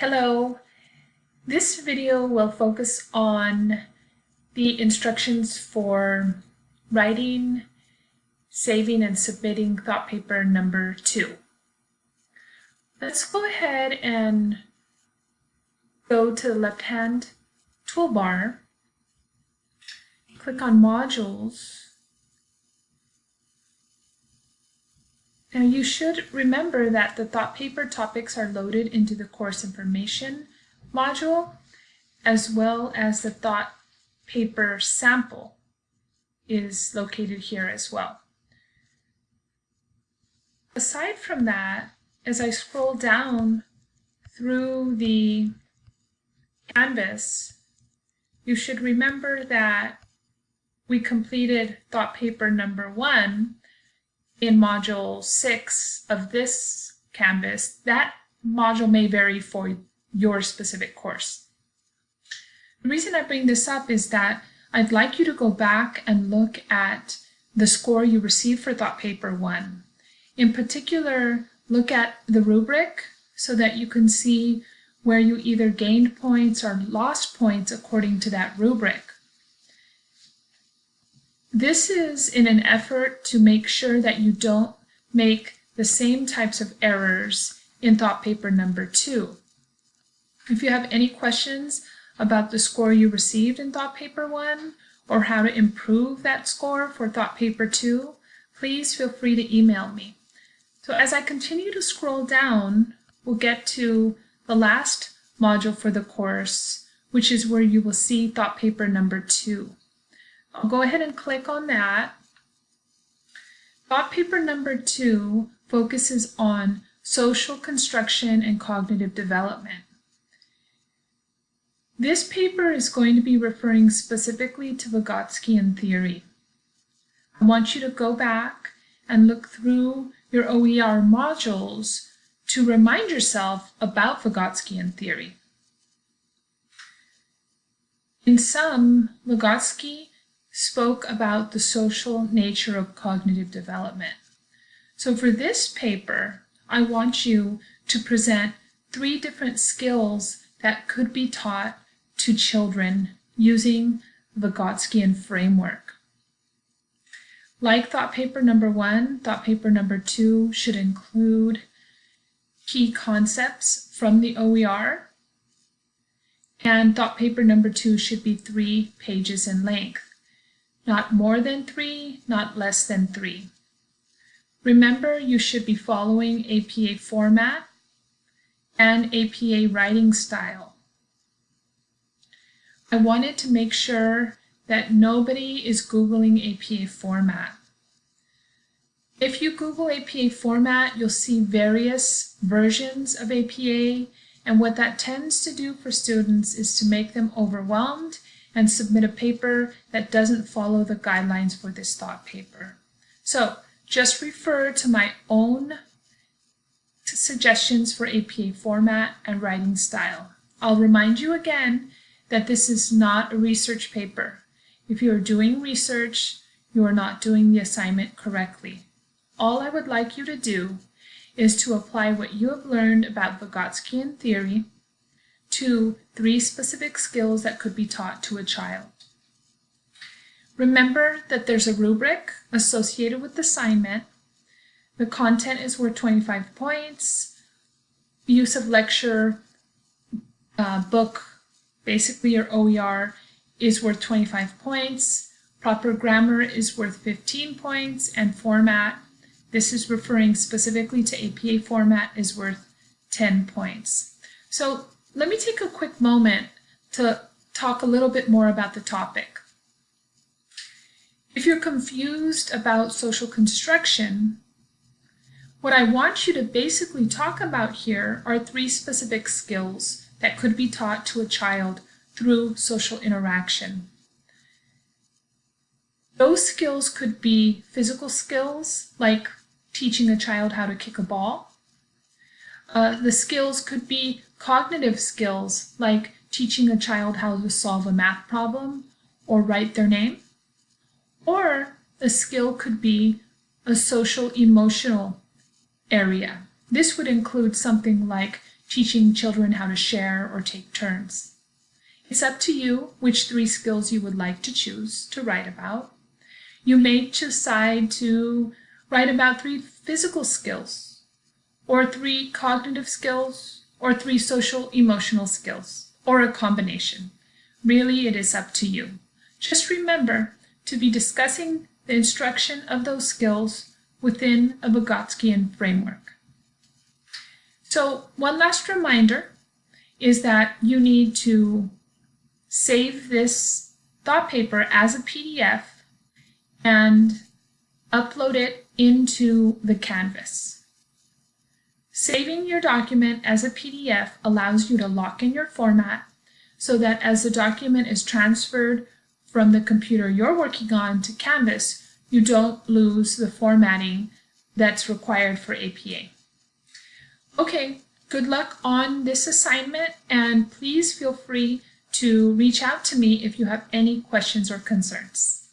Hello. This video will focus on the instructions for writing, saving, and submitting thought paper number two. Let's go ahead and go to the left-hand toolbar, click on Modules, Now you should remember that the thought paper topics are loaded into the course information module as well as the thought paper sample is located here as well. Aside from that, as I scroll down through the Canvas, you should remember that we completed thought paper number one in module six of this Canvas, that module may vary for your specific course. The reason I bring this up is that I'd like you to go back and look at the score you received for Thought Paper 1. In particular, look at the rubric so that you can see where you either gained points or lost points according to that rubric. This is in an effort to make sure that you don't make the same types of errors in thought paper number two. If you have any questions about the score you received in thought paper one or how to improve that score for thought paper two, please feel free to email me. So as I continue to scroll down, we'll get to the last module for the course, which is where you will see thought paper number two. I'll go ahead and click on that. Thought paper number two focuses on social construction and cognitive development. This paper is going to be referring specifically to Vygotskian theory. I want you to go back and look through your OER modules to remind yourself about Vygotskian theory. In sum, Vygotsky spoke about the social nature of cognitive development. So for this paper, I want you to present three different skills that could be taught to children using the Vygotskian framework. Like thought paper number one, thought paper number two should include key concepts from the OER, and thought paper number two should be three pages in length not more than three, not less than three. Remember, you should be following APA format and APA writing style. I wanted to make sure that nobody is Googling APA format. If you Google APA format, you'll see various versions of APA, and what that tends to do for students is to make them overwhelmed and submit a paper that doesn't follow the guidelines for this thought paper. So just refer to my own suggestions for APA format and writing style. I'll remind you again that this is not a research paper. If you are doing research, you are not doing the assignment correctly. All I would like you to do is to apply what you have learned about Vygotskian theory to three specific skills that could be taught to a child. Remember that there's a rubric associated with the assignment. The content is worth 25 points. Use of lecture, uh, book, basically your OER, is worth 25 points. Proper grammar is worth 15 points. And format, this is referring specifically to APA format, is worth 10 points. So let me take a quick moment to talk a little bit more about the topic. If you're confused about social construction, what I want you to basically talk about here are three specific skills that could be taught to a child through social interaction. Those skills could be physical skills, like teaching a child how to kick a ball. Uh, the skills could be Cognitive skills, like teaching a child how to solve a math problem or write their name. Or a skill could be a social emotional area. This would include something like teaching children how to share or take turns. It's up to you which three skills you would like to choose to write about. You may decide to write about three physical skills, or three cognitive skills, or three social emotional skills, or a combination. Really, it is up to you. Just remember to be discussing the instruction of those skills within a Vygotskian framework. So one last reminder is that you need to save this thought paper as a PDF and upload it into the Canvas. Saving your document as a PDF allows you to lock in your format so that as the document is transferred from the computer you're working on to Canvas, you don't lose the formatting that's required for APA. Okay, good luck on this assignment and please feel free to reach out to me if you have any questions or concerns.